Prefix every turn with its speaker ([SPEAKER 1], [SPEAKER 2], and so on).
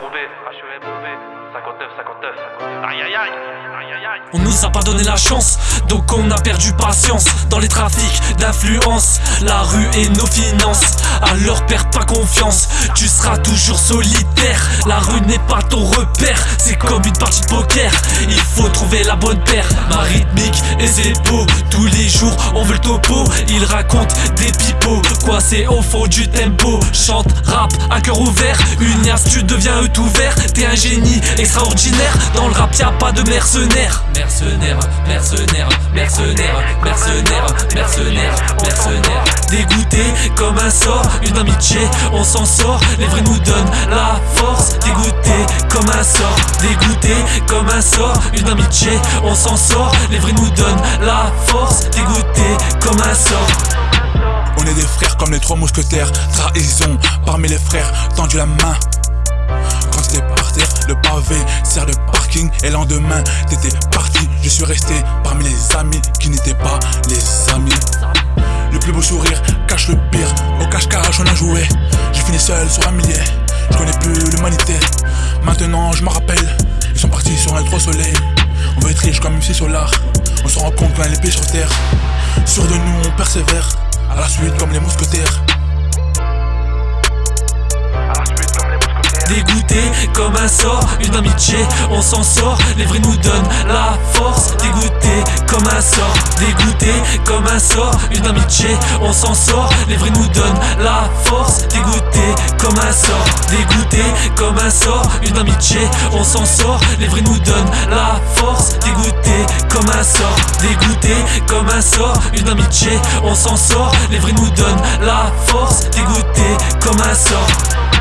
[SPEAKER 1] Roubaix, 59, 59, aïe aïe aïe.
[SPEAKER 2] On nous a pas donné la chance, donc on a perdu patience. Dans les trafics d'influence, la rue et nos finances. Alors perds pas confiance, tu seras toujours solitaire. La rue n'est pas ton repère, c'est comme une partie de poker. Il faut trouver la bonne paire, ma et ses beaux Tous les jours on veut le topo, il raconte des pipeaux Quoi c'est au fond du tempo, chante, rap, à cœur ouvert. Unias tu deviens tout ouvert, t'es un génie extraordinaire. Dans le rap y'a pas de mercenaires Mercenaires, mercenaires, mercenaires, mercenaires, mercenaires, mercenaires Dégoûté comme un sort, une amitié, on s'en sort. Les vrais nous donnent la force. Dégoûté comme un dégoûté comme un sort Une amitié, on s'en sort Les vrais nous donnent la force Dégoûté comme un sort
[SPEAKER 3] On est des frères comme les trois mousquetaires. Trahison parmi les frères, tendu la main. Quand t'étais par terre, le pavé sert de parking. Et le lendemain, t'étais parti. Je suis resté parmi les amis qui n'étaient pas les amis. Le plus beau sourire cache le pire. Au cache-cache, on a joué. J'ai fini seul sur un millier. Je connais plus l'humanité. Maintenant, je me rappelle. Ils sont partis sur un trop soleil. On veut être riche comme MC Solar. On se rend compte qu'on a les pieds sur terre. Sûr de nous, on persévère. À la suite, comme les mousquetaires.
[SPEAKER 2] Dégoûté comme un sort, une amitié, on s'en sort, les vrais nous donnent la force. Dégoûté comme un sort, dégoûté comme un sort, une amitié, on s'en sort, les vrais nous donnent la force. Dégoûté comme un sort, dégoûté comme un sort, une amitié, on s'en sort, les vrais nous donnent la force. Dégoûté comme un sort, dégoûté comme un sort, une amitié, on s'en sort, les nous donnent la force. Dégoûté comme un sort.